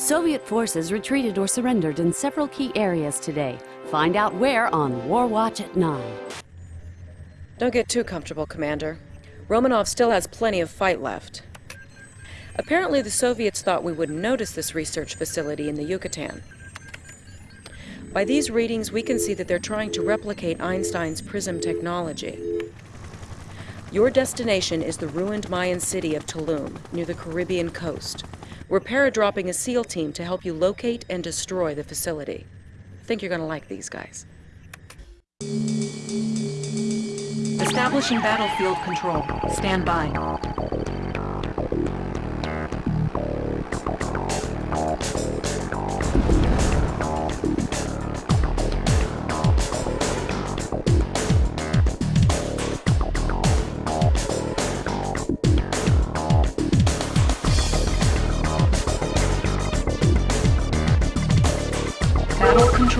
Soviet forces retreated or surrendered in several key areas today. Find out where on War Watch at 9. Don't get too comfortable, Commander. Romanov still has plenty of fight left. Apparently the Soviets thought we wouldn't notice this research facility in the Yucatan. By these readings, we can see that they're trying to replicate Einstein's PRISM technology. Your destination is the ruined Mayan city of Tulum, near the Caribbean coast. We're paradropping a SEAL team to help you locate and destroy the facility. Think you're gonna like these guys. Establishing battlefield control. Stand by.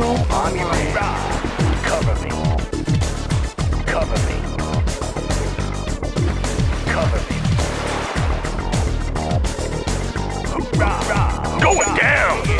Battle control online. Cover me. Cover me. Cover me. Hoorah! Going down!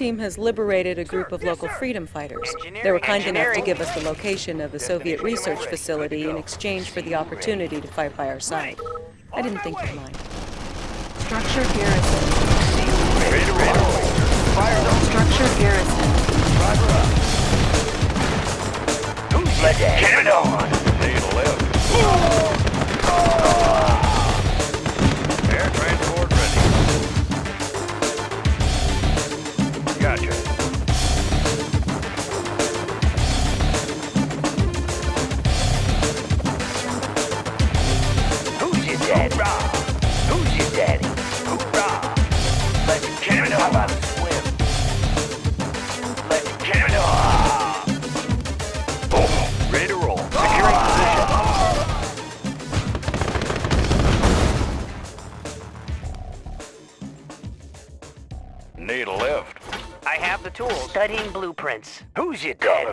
Team has liberated a group of local freedom fighters. They were kind enough to give us the location of the Soviet research facility in exchange for the opportunity to fight by our side. I didn't think you'd mind. Structure garrison. Ready to. Fire. Structure garrison. Driver up. Who's get it on. Stay to the left.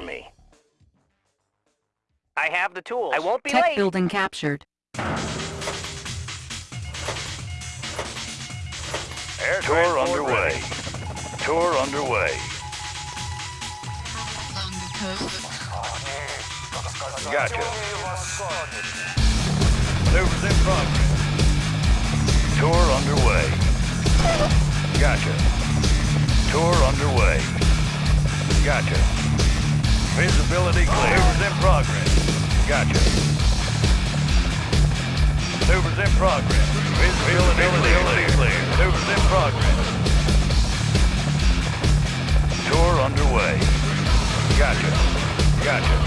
Me. I have the tools. I won't be Tech late. building captured. Air Tour underway. Tour underway. Gotcha. Maneuvers in progress. Tour underway. Gotcha. Tour underway. Gotcha. Visibility clear. Maneuvers in progress. Gotcha. Maneuvers in progress. Visibility clear. clear. Maneuvers in progress. Tour underway. Gotcha. Gotcha.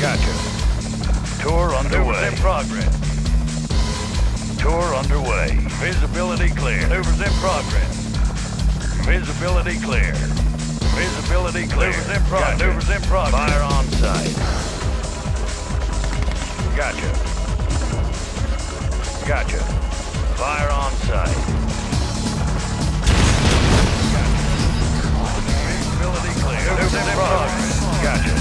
Gotcha. Tour underway. in progress. Tour underway. Visibility clear. Maneuvers in progress. Visibility clear. Visibility clear. Maneuvers in progress. Maneuvers in progress. Fire on sight. Gotcha. Gotcha. Fire on sight. Visibility clear. Maneuvers in progress. Gotcha.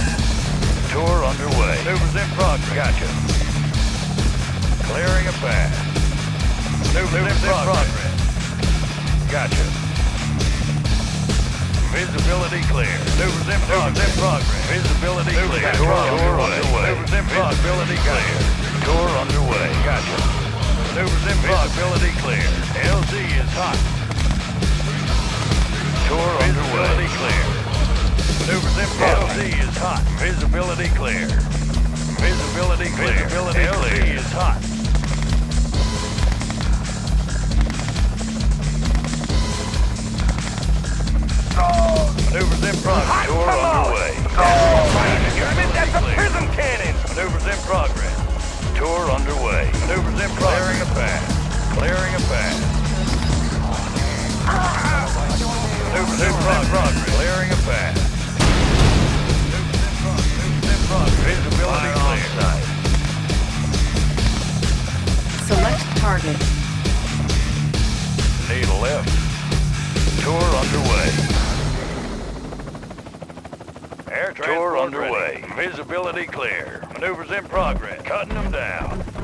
Tour underway. Maneuvers in progress. Gotcha. Clearing a path. Maneuvers, in, progress. Gotcha. Visibility clear. Maneuvers in progress. in progress. Visibility clear. Tour underway. Maneuvers in. Visibility clear. Tour underway. Gotcha. Maneuvers in. Visibility clear. LZ is hot. Tour underway. Visibility clear. Maneuvers in progress. LZ is hot. Visibility clear. Visibility clear. Visibility LZ is hot. Maneuvers in progress. Tour underway. That's a prism cannon! Maneuvers in progress. Tour underway. Maneuvers in progress. Clearing a path. Clearing a path. Maneuvers in progress. Clearing a path. Maneuvers in progress. Maneuvers in progress. Visibility clear. Select target. Need a left. Tour underway. Air Tour underway. Visibility clear. Maneuvers in progress. Cutting them down.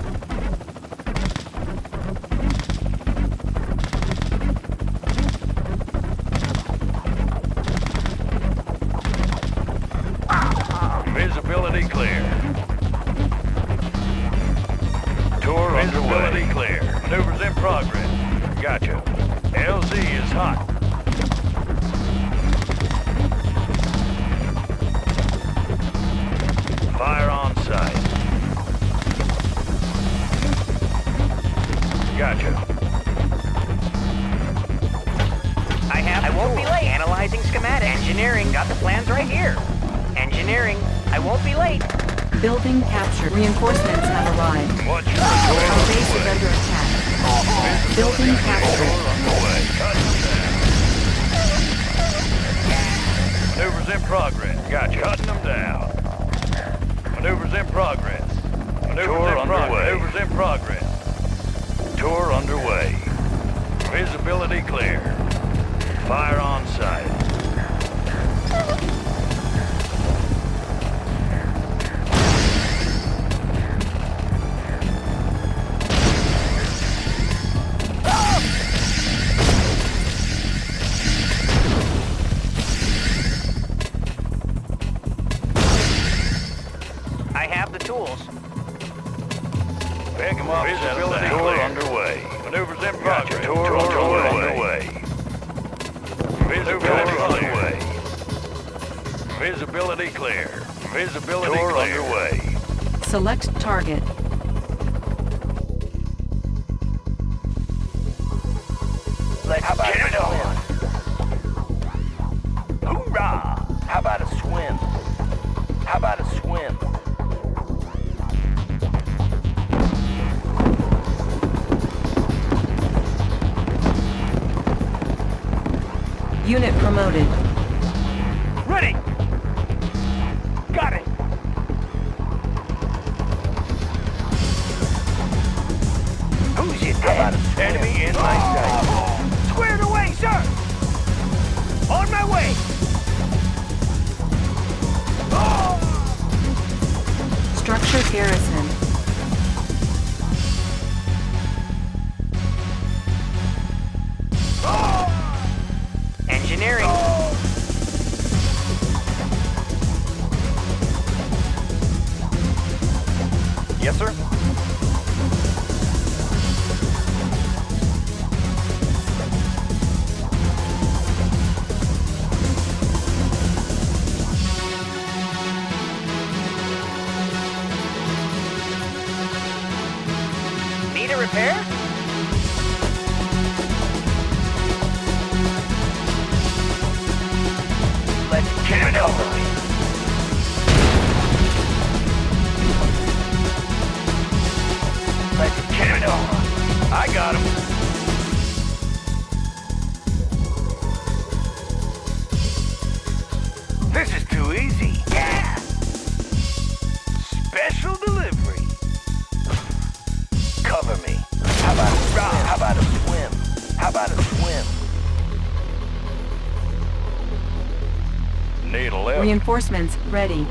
Building captured. underway. Cut them down. Maneuvers in progress. Gotcha. Cutting them down. Maneuvers in progress. Maneuvers Tour in underway. Maneuvers in progress. Tour underway. Visibility clear. Fire on sight. Structure garrison. Reinforcements ready.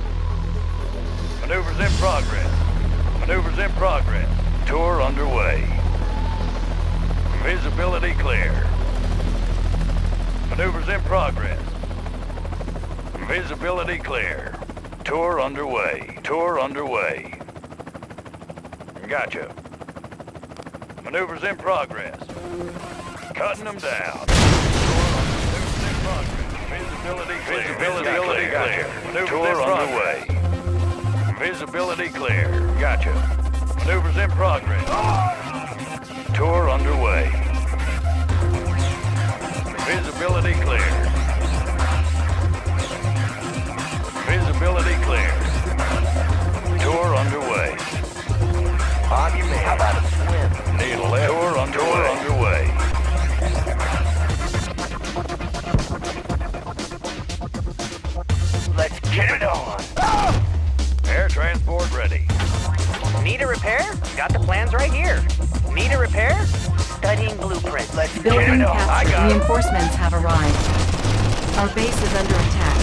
Maneuvers in progress. Maneuvers in progress. Tour underway. Visibility clear. Maneuvers in progress. Visibility clear. Tour underway. Tour underway. Gotcha. Maneuvers in progress. Cutting them down. Visibility clear. Visibility clear. Maneuvers Tour underway. Visibility clear. Gotcha. Maneuvers in progress. Tour underway. Visibility clear. Visibility clear. Tour underway. On your man. How about a swim? Need a left. Tour underway. Tour get it on. Air transport ready. Need a repair? Got the plans right here. Need a repair? Studying blueprints. Let's Building it on. I captured. Reinforcements have arrived. Our base is under attack.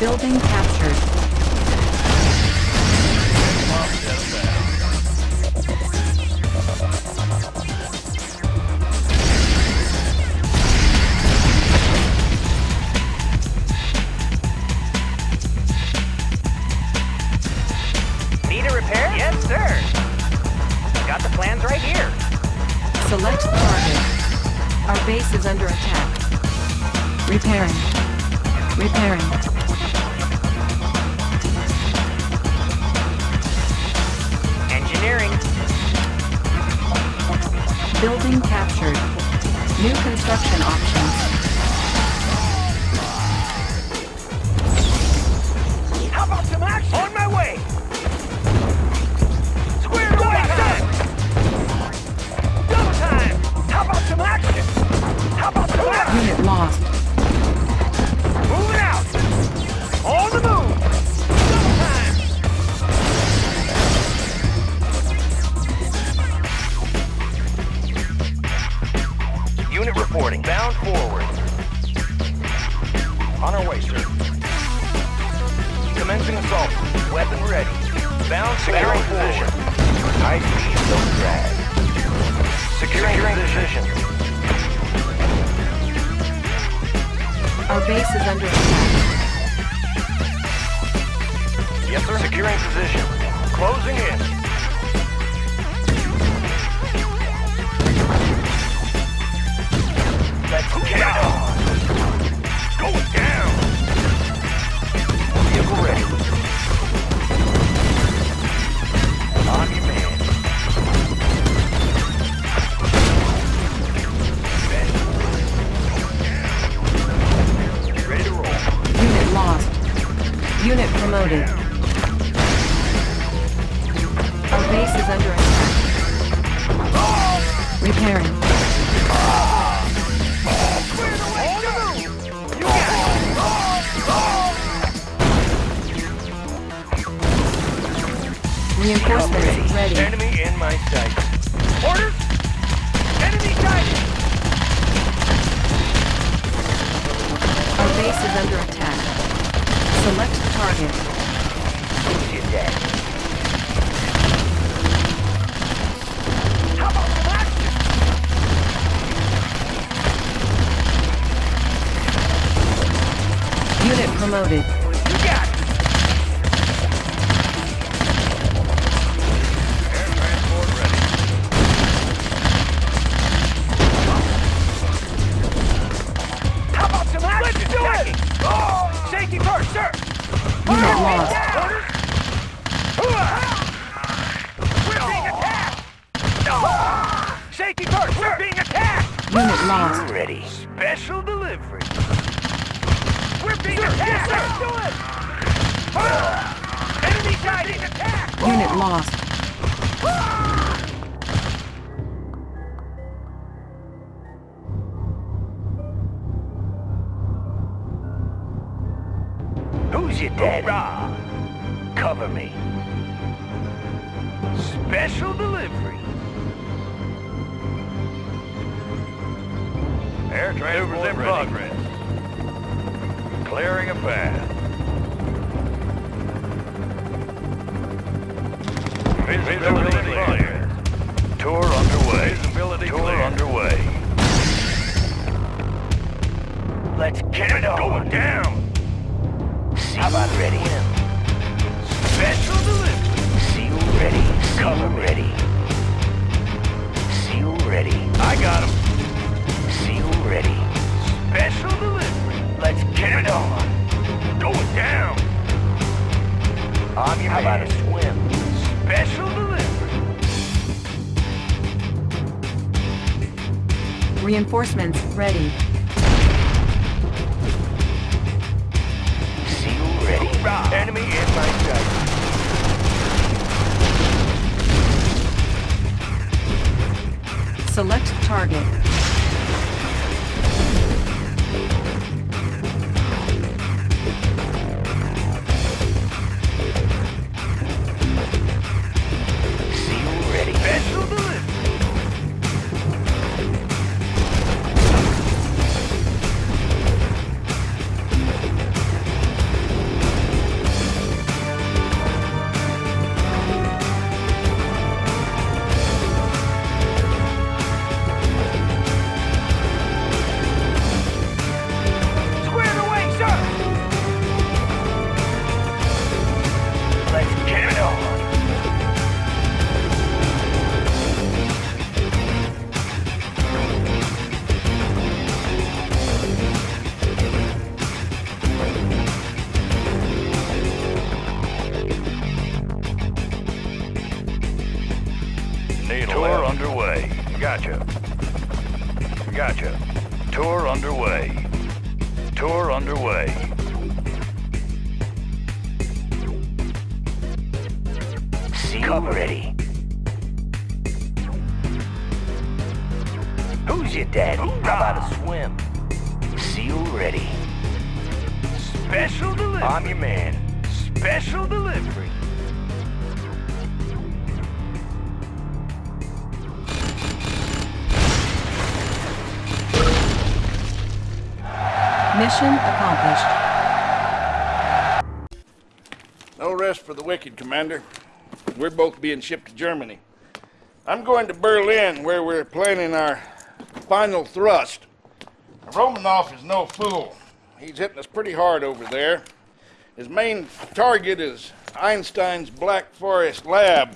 Building captured. Under attack. Select target. You're dead. How Cover ready. Seal ready. I got him. Seal ready. Special delivery. Let's get it on. Going down. On your How about a swim? Special delivery. Reinforcements ready. Target. Tour underway. Cover ready. Who's your daddy? How about a swim? Seal ready. Special delivery. I'm your man. Special delivery. Mission accomplished. No rest for the wicked, Commander. We're both being shipped to Germany. I'm going to Berlin, where we're planning our final thrust. Romanov is no fool. He's hitting us pretty hard over there. His main target is Einstein's Black Forest lab.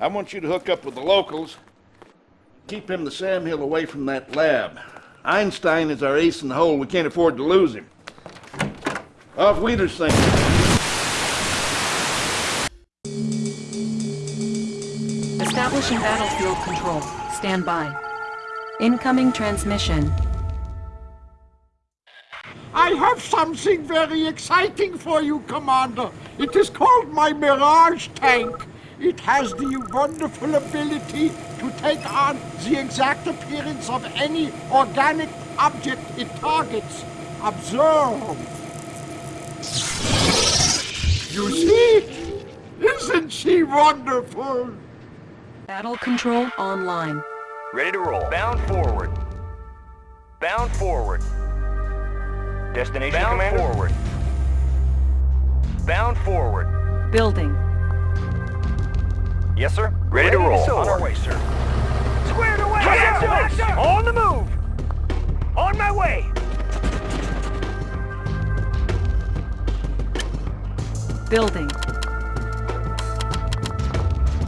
I want you to hook up with the locals. Keep him the Sam Hill away from that lab. Einstein is our ace in the hole. We can't afford to lose him. Off Wiedersehen. Establishing battlefield control. Stand by. Incoming transmission. I have something very exciting for you, Commander. It is called my Mirage tank. It has the wonderful ability to take on the exact appearance of any organic object it targets. Observe. You see? Isn't she wonderful? Battle control online. Ready to roll. Bound forward. Bound forward. Destination Bound commander? forward. Bound forward. Building. Yes, sir. Ready, to roll. On our way, sir. Squared away. Yes, sir. On the move. On my way. Building.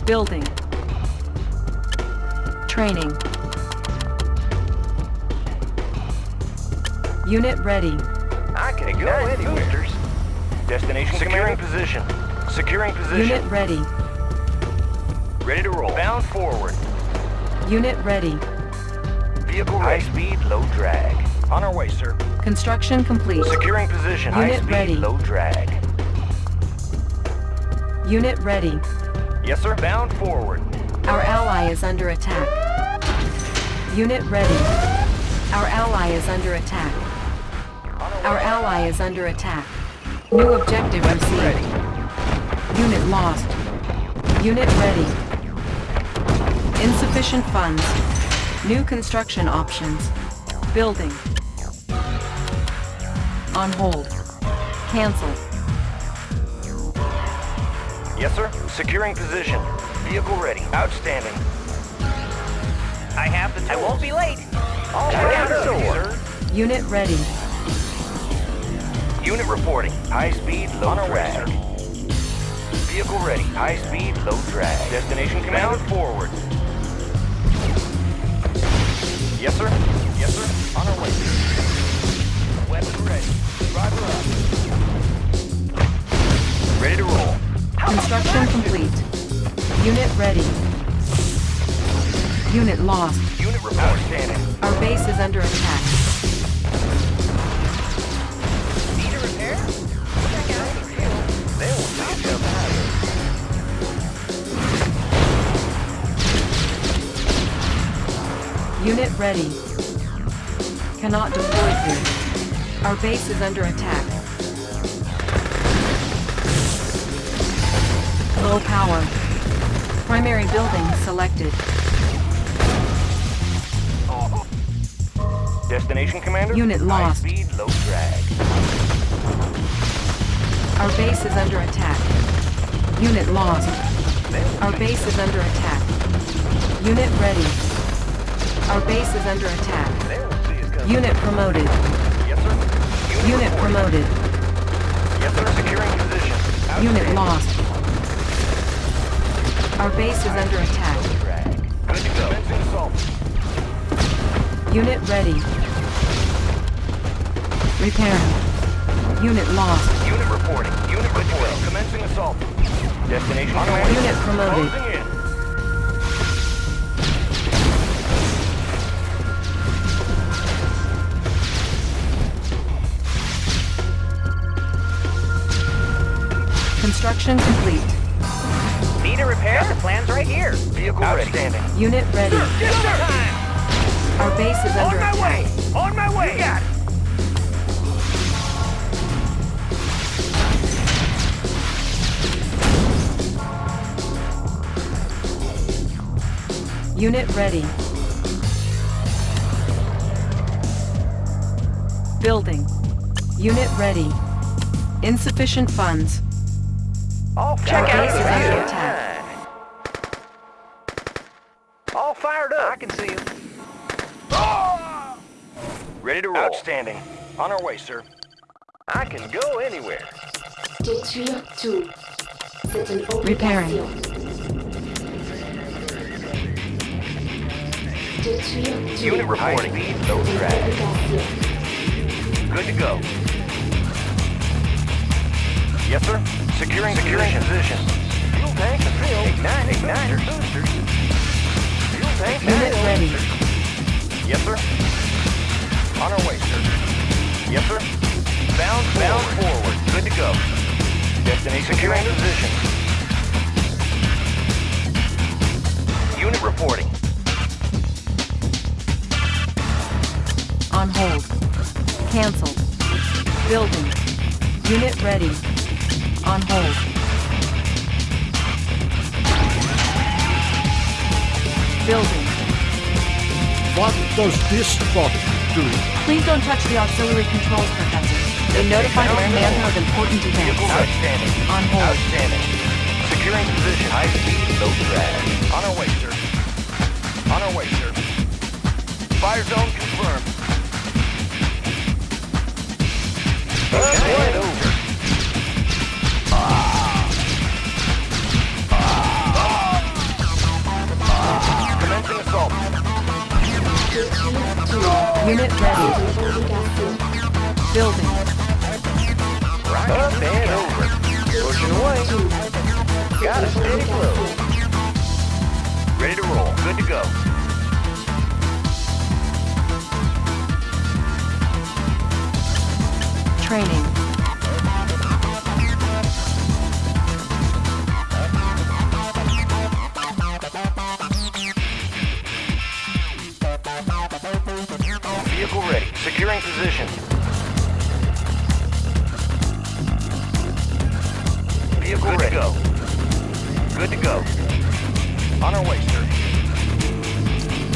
Building. Training. Unit ready. I can go anywhere. Boosters. Destination Securing position. Securing position. Unit ready. Ready to roll. Bound forward. Unit ready. Vehicle High speed, low drag. On our way, sir. Construction complete. Securing position. High speed, ready. low drag. Unit ready. Yes, sir. Bound forward. Our ally is under attack. Unit ready. Our ally is under attack. Our ally is under attack. New objective received. Unit lost. Unit ready. Insufficient funds. New construction options. Building. On hold. Cancel. Yes, sir. Securing position. Vehicle ready. Outstanding. I have the tools. I won't be late. All right out the door. sir. Unit ready. Unit reporting. High speed, low On our way, drag. Vehicle ready. High speed, low drag. Destination command forward. Yes, sir. Yes, sir. On our way. Weapon ready. Driver up. Ready to roll. Construction complete. Unit ready. Unit lost. Unit. Outstanding. Our base is under attack. Unit ready. Cannot deploy here. Our base is under attack. Low power. Primary building selected. Destination commander. Unit lost. High speed, low drag. Our base is under attack. Unit lost. Our base is under attack. Unit ready. Our base is under attack. They will see us coming. Unit promoted. Yes, sir. Unit reporting. promoted. Yes, sir. Securing position. Unit Outstanding. lost. Our base is under attack. Good to go. Unit ready. Repairing. Unit lost. Unit reporting. Unit reporting. Commencing assault. Destination. Unit promoted. Construction complete. Need a repair? Got the plans right here. Vehicle Outstanding. Unit ready. Yes, sir. Our base is On under my attack. way. On my way. You got it. Unit ready. Building. Unit ready. Insufficient funds. All Check out up. the under Yeah. attack. All fired up. I can see him. Ah! Ready to roll. Outstanding. On our way, sir. I can go anywhere. Détruire tout. C'est une Repairing. obligation. Détruire tout. Unit reporting. High speed, low C'est drag. Good to go. Yes, sir. Securing, Securing position. Fuel tank filled. Ignite, igniter, boosters. Fuel tank Unit ready. Yes, sir. On our way, sir. Yes, sir. Bound, bound forward. Good to go. Destination Securing position. Unit reporting. On hold. Cancelled. Building. Unit ready. On hold. Building. What does this bot do? Please don't touch the auxiliary controls, Professor. They notify the commander of important Vehicle events. outstanding. On hold. Outstanding. Securing position. High speed, low drag. On our way, sir. On our way, sir. Fire zone confirmed. Ignite over. Unit ready. Building. Up and over. Pushing away. Got a steady flow. Ready to roll. Good to go. Training. Entering position. Vehicle Good ready. to go. Good to go. On our way, sir.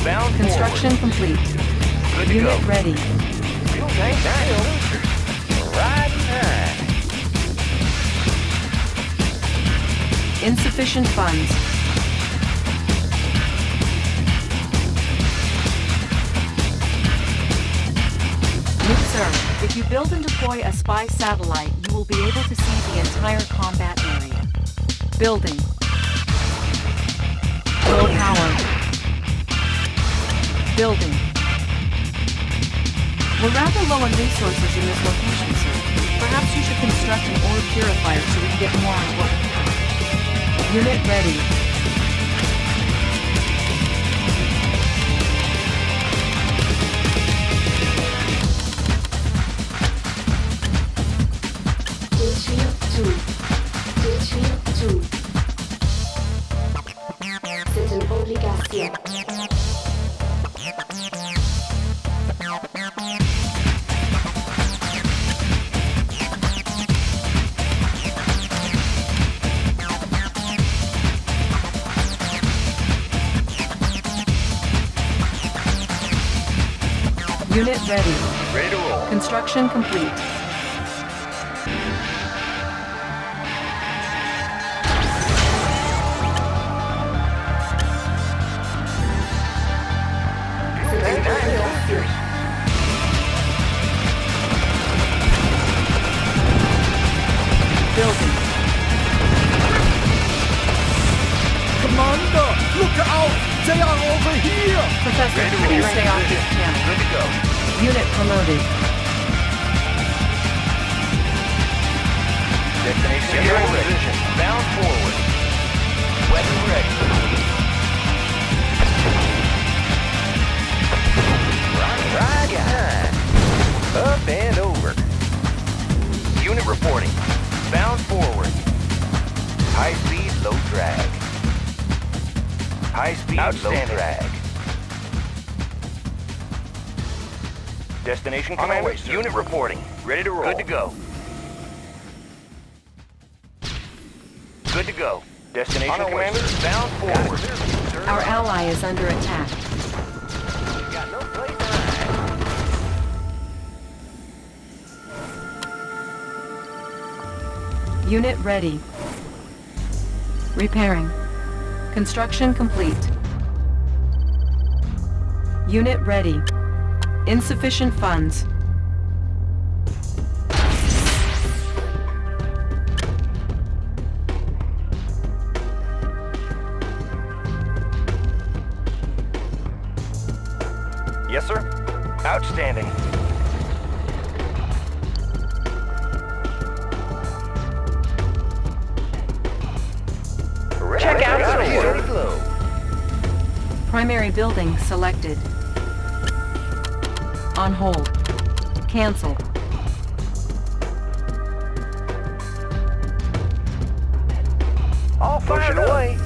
Bound Construction forward. complete. Good to Unit go. ready. Insufficient funds. If you build and deploy a spy satellite, you will be able to see the entire combat area. Building. Low power. Building. We're rather low on resources in this location, sir. Perhaps you should construct an ore purifier so we can get more on have. Unit ready. Ready. Ready to roll. Construction complete. Up and over. Unit reporting. Bound forward. High speed, low drag. High speed, low drag. Destination commander. Unit reporting. Ready to roll. Good to go. Good to go. Destination commander. Bound forward. Our ally is under attack. Unit ready. Repairing. Construction complete. Unit ready. Insufficient funds. Yes, sir. Outstanding. Primary building selected. On hold. Cancel. All fired away.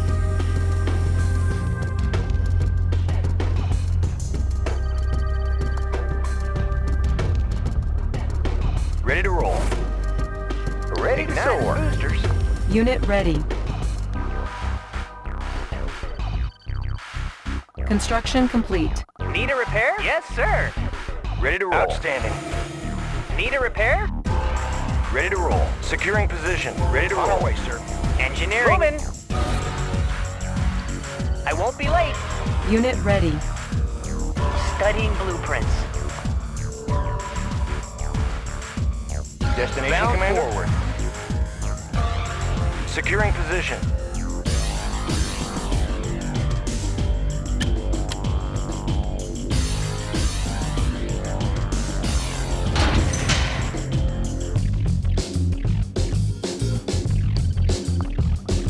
Ready to roll. Ready to soar. Boosters. Unit ready. Construction complete. Need a repair? Yes, sir. Ready to roll. Outstanding. Need a repair? Ready to roll. Securing position. Ready to roll. On way, sir. Engineering. Moving. I won't be late. Unit ready. Studying blueprints. Destination Bound commander. forward. Securing position.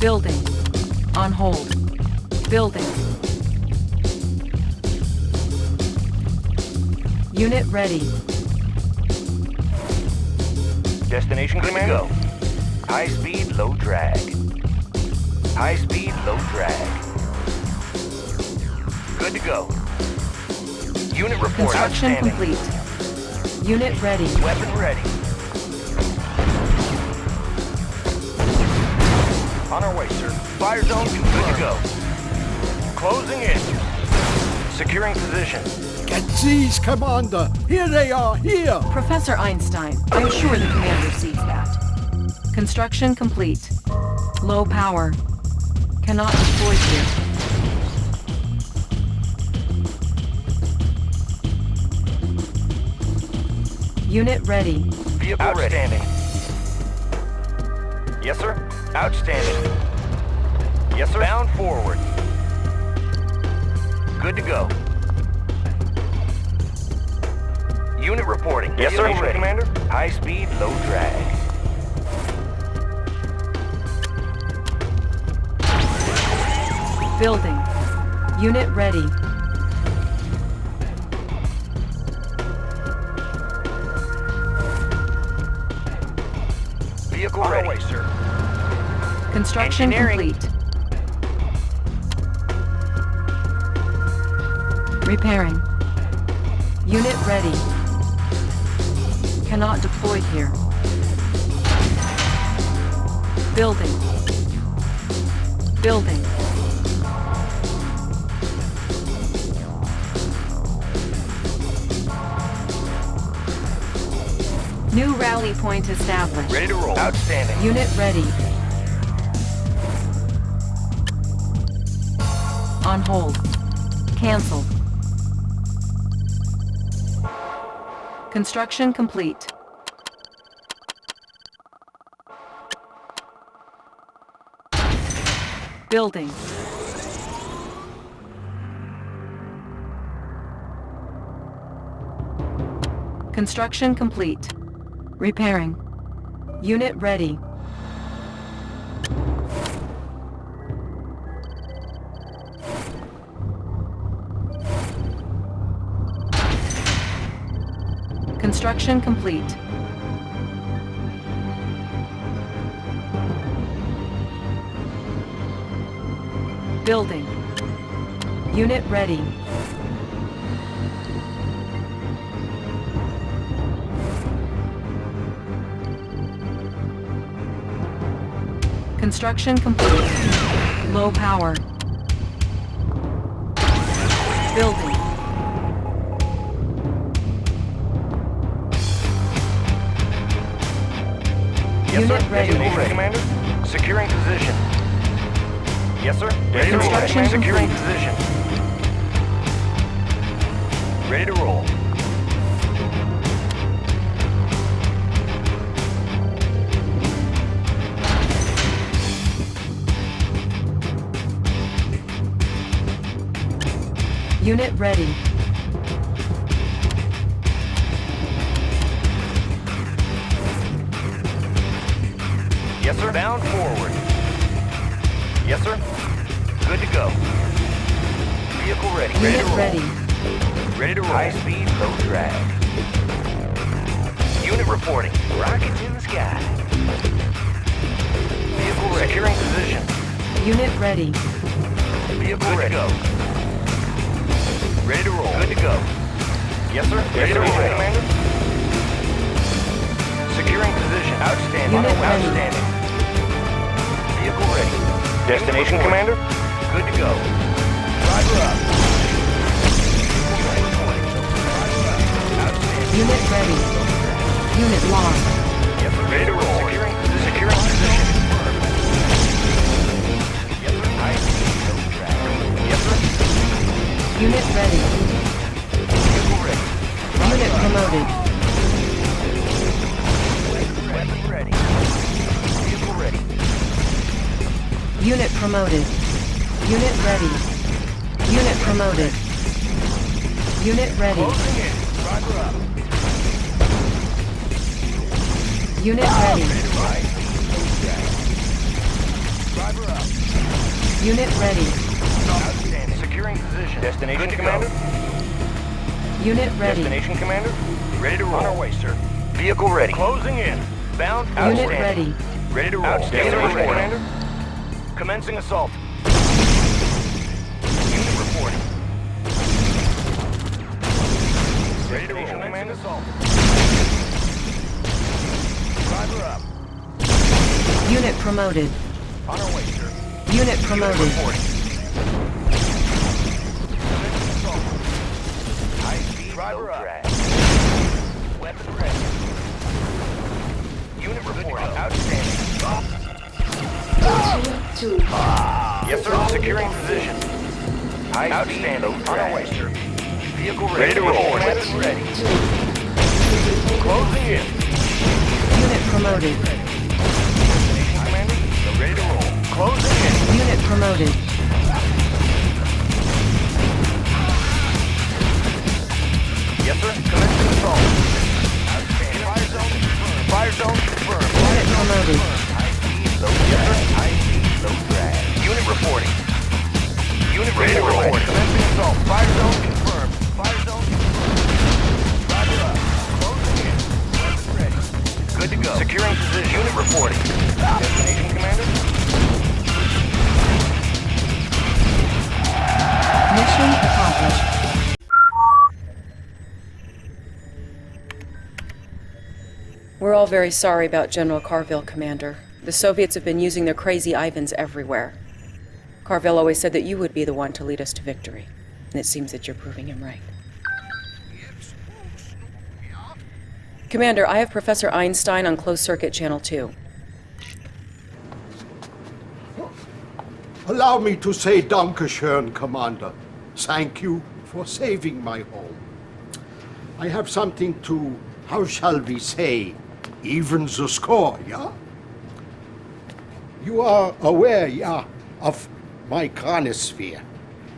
Building. On hold. Building. Unit ready. Destination commander. Go. High speed, low drag. High speed, low drag. Good to go. Unit report. Construction Outstanding. complete. Unit ready. Weapon ready. On our way, sir. Fire zone confirmed. Good to go. Closing in. Securing position. Get these, Commander! Here they are, here! Professor Einstein, I'm sure the commander sees that. Construction complete. Low power. Cannot deploy here. Unit ready. Vehicle Outstanding. Yes, sir. Outstanding. Yes, sir. Bound forward. Good to go. Unit reporting. Yes, sir. Ready. Commander. High speed, low drag. Building. Unit ready. Construction Engineering. complete. Repairing. Unit ready. Cannot deploy here. Building. Building. New rally point established. Ready to roll. Outstanding. Unit ready. On hold. Cancel. Construction complete. Building. Construction complete. Repairing. Unit ready. Construction complete. Building. Unit ready. Construction complete. Low power. Building. Yes, Unit sir. ready. Destination, Commander. Securing position. Yes, sir. Ready to roll. Securing position. Ready to roll. Unit ready. Bound forward. Yes, sir. Good to go. Vehicle ready. Ready Unit to roll. ready. Ready to roll. High speed, low drag. Unit reporting. Rockets in the sky. Vehicle ready. Securing position. Unit ready. Vehicle Good ready. to go. Ready to roll. Good to go. Yes, sir. Ready to roll, Commander. Destination, Commander. Good to go. Driver up. Unit ready. Unit lost. Yes, sir. Ready to roll. Securing, securing position. Yes, sir. High speed, low drag. Yes, sir. Unit ready. Unit promoted. Unit promoted. Unit ready. Unit promoted. Unit ready. Closing in. Driver up. Unit ready. High speed, low drag. Driver up. Unit ready. Outstanding. Securing position. Destination, Good to Commander. Unit ready. Destination, Commander. Ready to roll. On our way, sir. Vehicle ready. Closing in. Bound. Unit ready. Ready to roll. Outstanding. Destination, Ready. Commander. Commencing assault. Unit reporting. Ready to roll. Commencing assault. Driver up. Unit promoted. On our way, sir. Unit promoted. Reporting. Commencing assault. High Driver low drag. Weapon ready. Unit reporting. Outstanding. Patriot 2. Yes, sir. Securing position. Outstanding. On our way, sir. Vehicle ready, ready to roll. Weapons ready. Closing in. Unit promoted. Station commander, ready to roll. Closing in. Unit promoted. Yes, sir. Commence control. Outstanding. Fire zone confirmed. Fire zone confirmed. Unit promoted. Low drag. Low drag. Unit reporting. Unit ready to report. Commencing assault. Fire zone confirmed. Fire zone confirmed. Roger up. Closing in. Weapons ready. Good to go. Securing position. Unit reporting. Destination, Commander? Mission accomplished. We're all very sorry about General Carville, Commander. The Soviets have been using their crazy Ivans everywhere. Carville always said that you would be the one to lead us to victory. And it seems that you're proving him right. Commander, I have Professor Einstein on closed circuit channel 2. Allow me to say Dankeschön, Commander. Thank you for saving my home. I have something to, how shall we say, even the score, yeah? You are aware, yeah, of my chronosphere,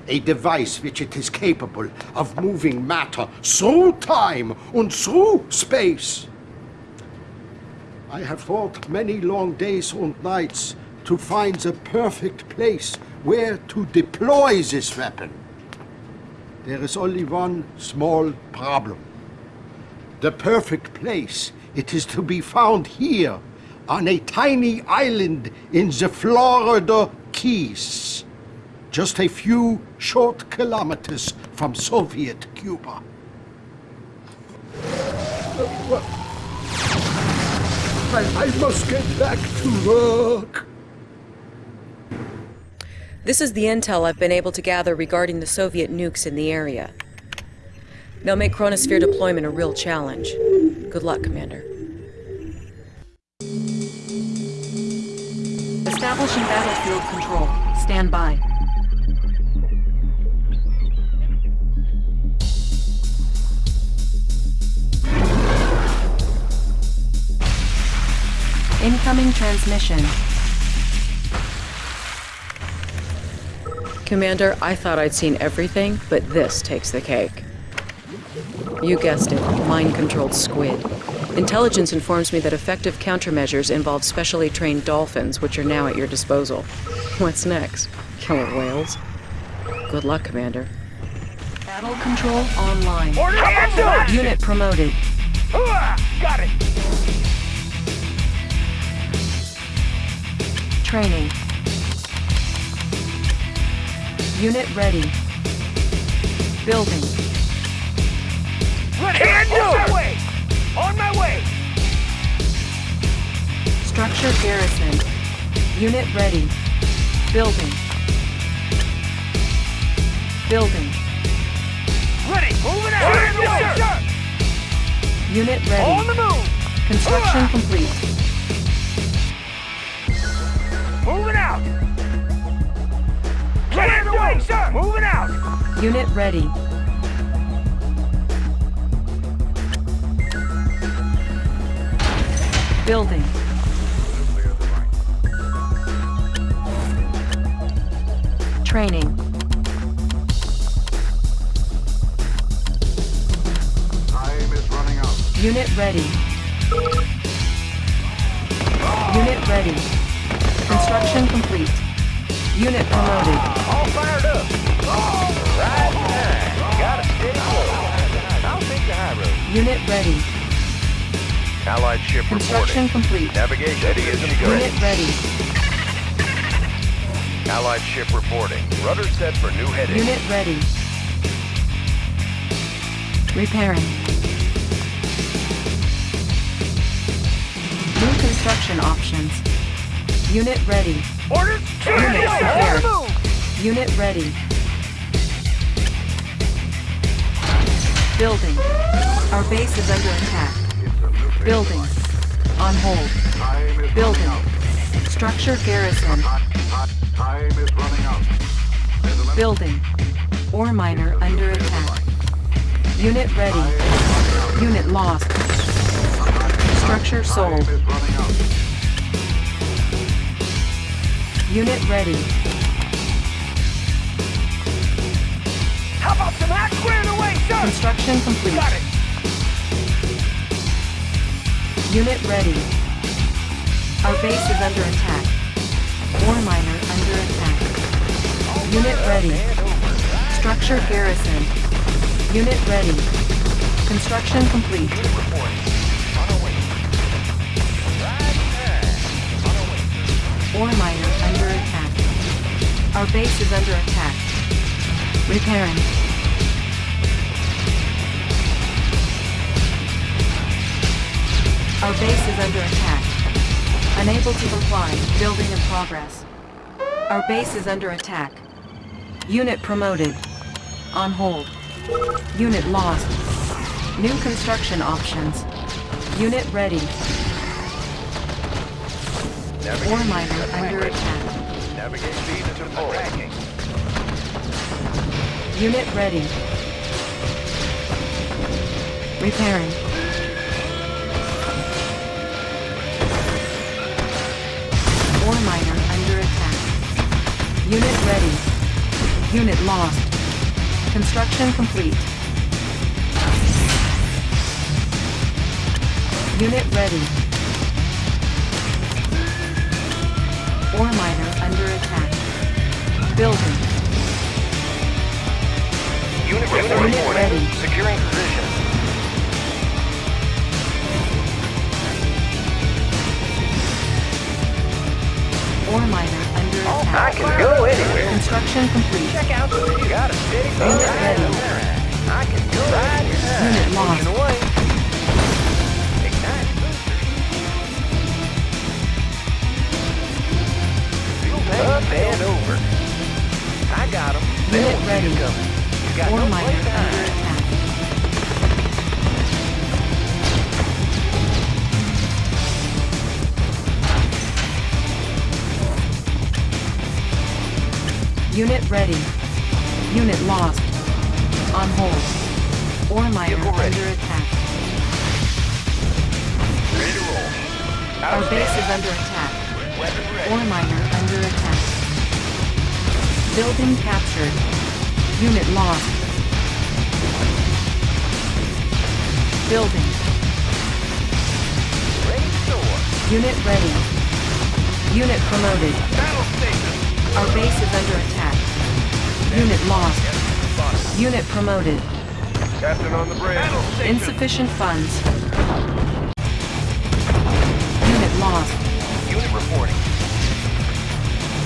a device which it is capable of moving matter through time and through space. I have fought many long days and nights to find the perfect place where to deploy this weapon. There is only one small problem. The perfect place, it is to be found here, on a tiny island in the Florida Keys, just a few short kilometers from Soviet Cuba. I, must get back to work. This is the intel I've been able to gather regarding the Soviet nukes in the area. They'll make Chronosphere deployment a real challenge. Good luck, Commander. Establishing battlefield control. Stand by. Incoming transmission. Commander, I thought I'd seen everything, but this takes the cake. You guessed it, mind-controlled squid. Intelligence informs me that effective countermeasures involve specially trained dolphins, which are now at your disposal. What's next? Killer whales? Good luck, Commander. Battle control online. Order hands Unit promoted. Got it. Training. Unit ready. Building. Ready. Can do. Structure garrison. Unit ready. Building. Building. Ready. Moving out. On the way, sir. Unit On the ready. move. Construction complete. Moving out. Get the way, sir. Moving out. Unit ready. Building. Training. Time is running out. Unit ready. Unit ready. Construction complete. Unit promoted. All fired up. Right behind. Got a steady flow. I'll take the high road. Unit ready. Allied ship Construction complete. Navigation she Unit ready. Allied ship reporting. Rudder set for new heading. Unit ready. Repairing. New construction options. Unit ready. Orders. Unit prepared. move. Unit ready. Building. Our base is under attack. Building. On hold. Building. Structure garrison. Building. Ore miner under attack. Unit ready. Unit lost. Structure sold. Unit ready. How about some hack squared away, sir? Construction complete. Got it. Unit ready. Our base is under attack. Ore miner under attack. Unit ready. Structure garrison. Unit ready. Construction complete. Ore miner under attack. Our base is under attack. Repairing. Our base is under attack. Unable to comply. Building in progress. Our base is under attack. Unit promoted. On hold. Unit lost. New construction options. Unit ready. Ore miner under attack. Navigate speed into full. Unit ready. Repairing. Unit ready. Unit lost. Construction complete. Unit ready. Ore miner under attack. Building. Unit Unit reporting. ready. Securing position. Ore miner. I can go anywhere. Construction complete. Check out the You got a steady Unit ready. I can go right Unit lost. Up and over. I got him. Unit ready. You got Ore no miner Unit ready. Unit lost. On hold. Miner Vehicle under attack. Ready to roll. Our base is under attack. Ore miner under attack. Building captured. Unit lost. Building. Ready to soar. Unit ready. Unit promoted. Battle station. Our base is under attack. Unit lost. Unit promoted. Captain on the bridge. Insufficient funds. Unit lost. Unit reporting.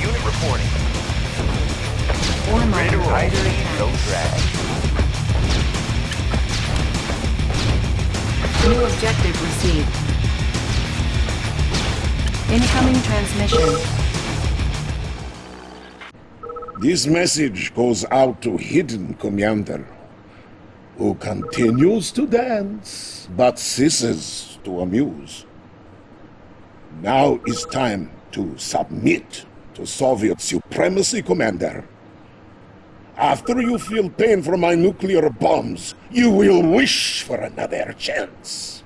Unit reporting. Ore Ready to miner roll. under No drag. New objective received. Incoming transmission. This message goes out to Hidden Commander, who continues to dance, but ceases to amuse. Now is time to submit to Soviet supremacy, Commander. After you feel pain from my nuclear bombs, you will wish for another chance.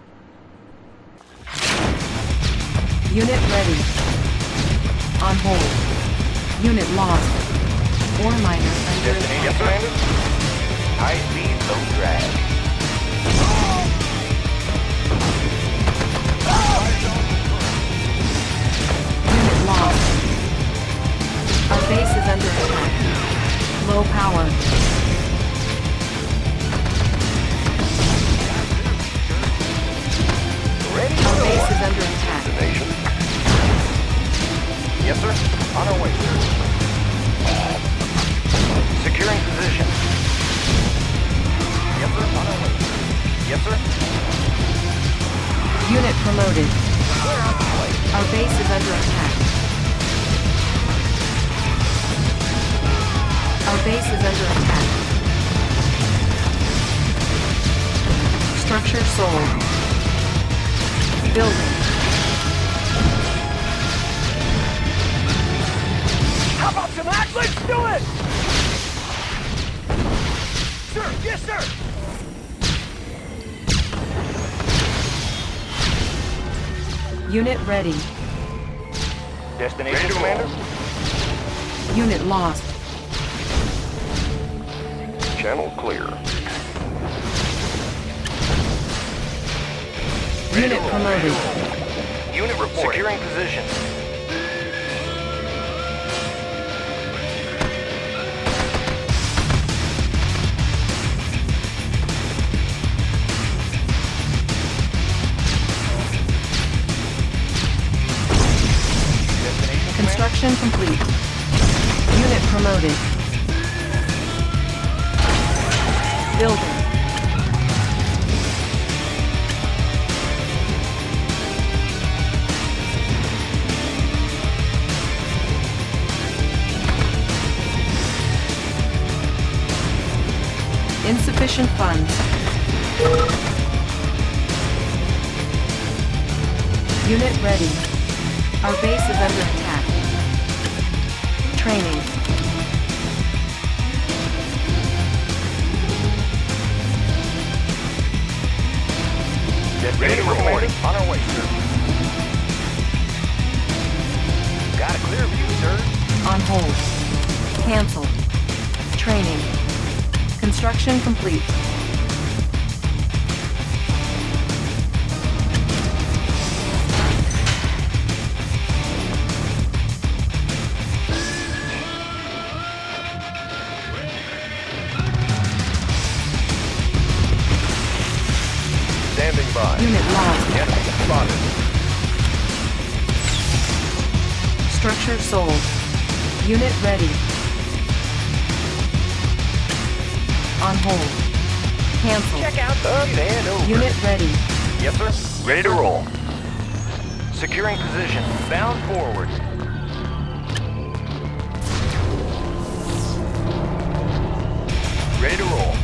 Unit ready. On hold. Unit lost. Under landed. High speed, low drag. Unit lost. Our base is under attack. Low power. Ready to Our base is under attack. Yes, sir. On our way, sir. Securing position. Yes, sir. On our way. Yes, sir. Unit promoted. Our base is under attack. Our base is under attack. Structure sold. Building. How about some act? Let's do it! Sir, yes, sir! Unit ready. Destination, Commander? Unit lost. Channel clear. Unit promoted. Unit reporting. Securing position. Construction complete. Unit promoted. Building. Insufficient funds. Unit ready. Our base is under attack. Training. Destination reporting. On our way, sir. Got a clear view, sir. On hold. Cancel. Training. Construction complete. Sold. Unit ready. On hold. Cancel. Check out up and over. Unit ready. Yes, sir. Ready to roll. Securing position. Bound forward. Ready to roll.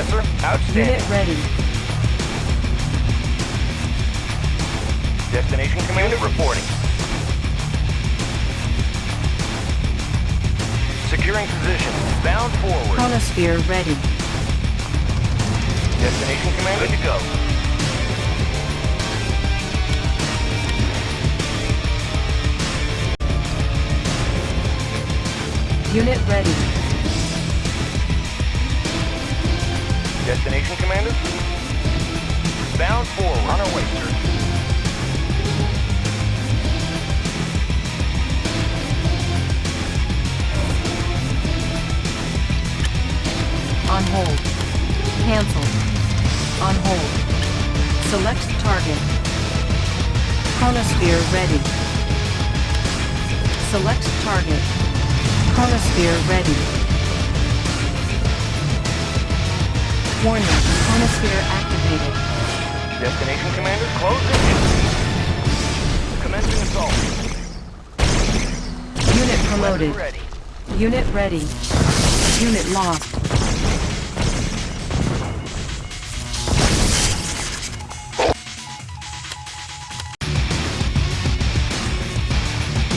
Yes, sir. Outstanding. Unit ready. Destination commander reporting. Securing position. Bound forward. Chronosphere ready. Destination commander. Good to go. Unit ready. Destination commander. Bound forward. On our way, sir. On hold. Cancel. On hold. Select target. Chronosphere ready. Select target. Chronosphere ready. Warning. Chronosphere activated. Destination commander. Closing in. Commencing assault. Unit promoted. Ready. Unit ready. Unit lost.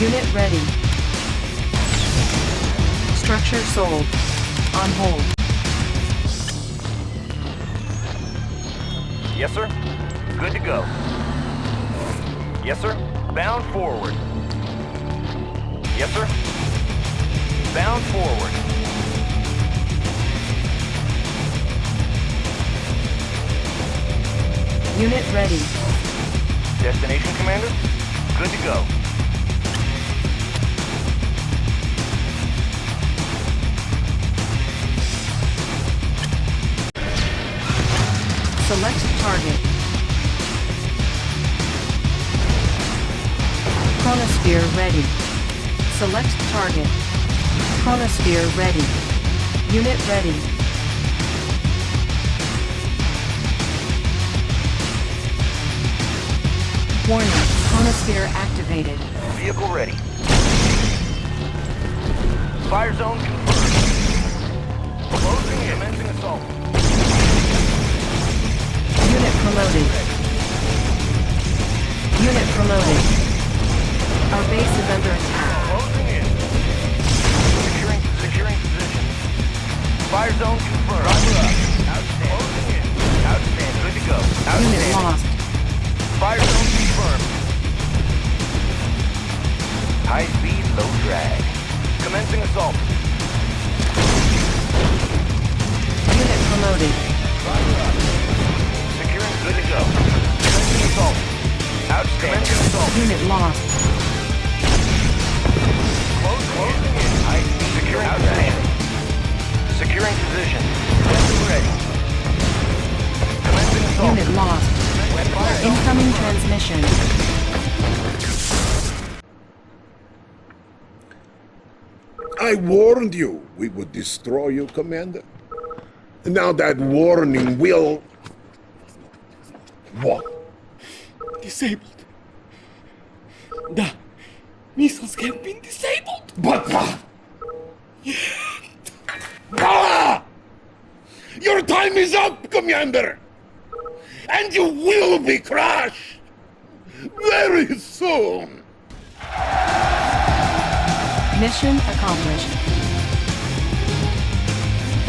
Unit ready. Structure sold. On hold. Yes, sir. Good to go. Yes, sir. Bound forward. Yes, sir. Bound forward. Unit ready. Destination commander. Good to go. Select target. Chronosphere ready. Select target. Chronosphere ready. Unit ready. Warning. Chronosphere activated. Vehicle ready. Fire zone confirmed. Closing in. Commencing assault. Unit promoted. Unit promoted. Our base is under attack. Closing in. Securing, securing position. Fire zone confirmed. Driver up. Outstanding. Closing in. Outstanding. Good to go. Unit lost. Fire zone confirmed. High speed, low drag. Commencing assault. Unit promoted. Securing, good to go. Commencing assault. Outstanding. Commencing assault. Unit lost. Close, closing in. High speed. Securing position. Securing position. Weapon ready. Commencing assault. Unit lost. Fire zone. Incoming transmission. I warned you we would destroy you, Commander. Now that warning will... What? Disabled. The missiles have been disabled. But... uh, Ah! Your time is up, Commander! And you will be crushed! Very soon! Mission accomplished.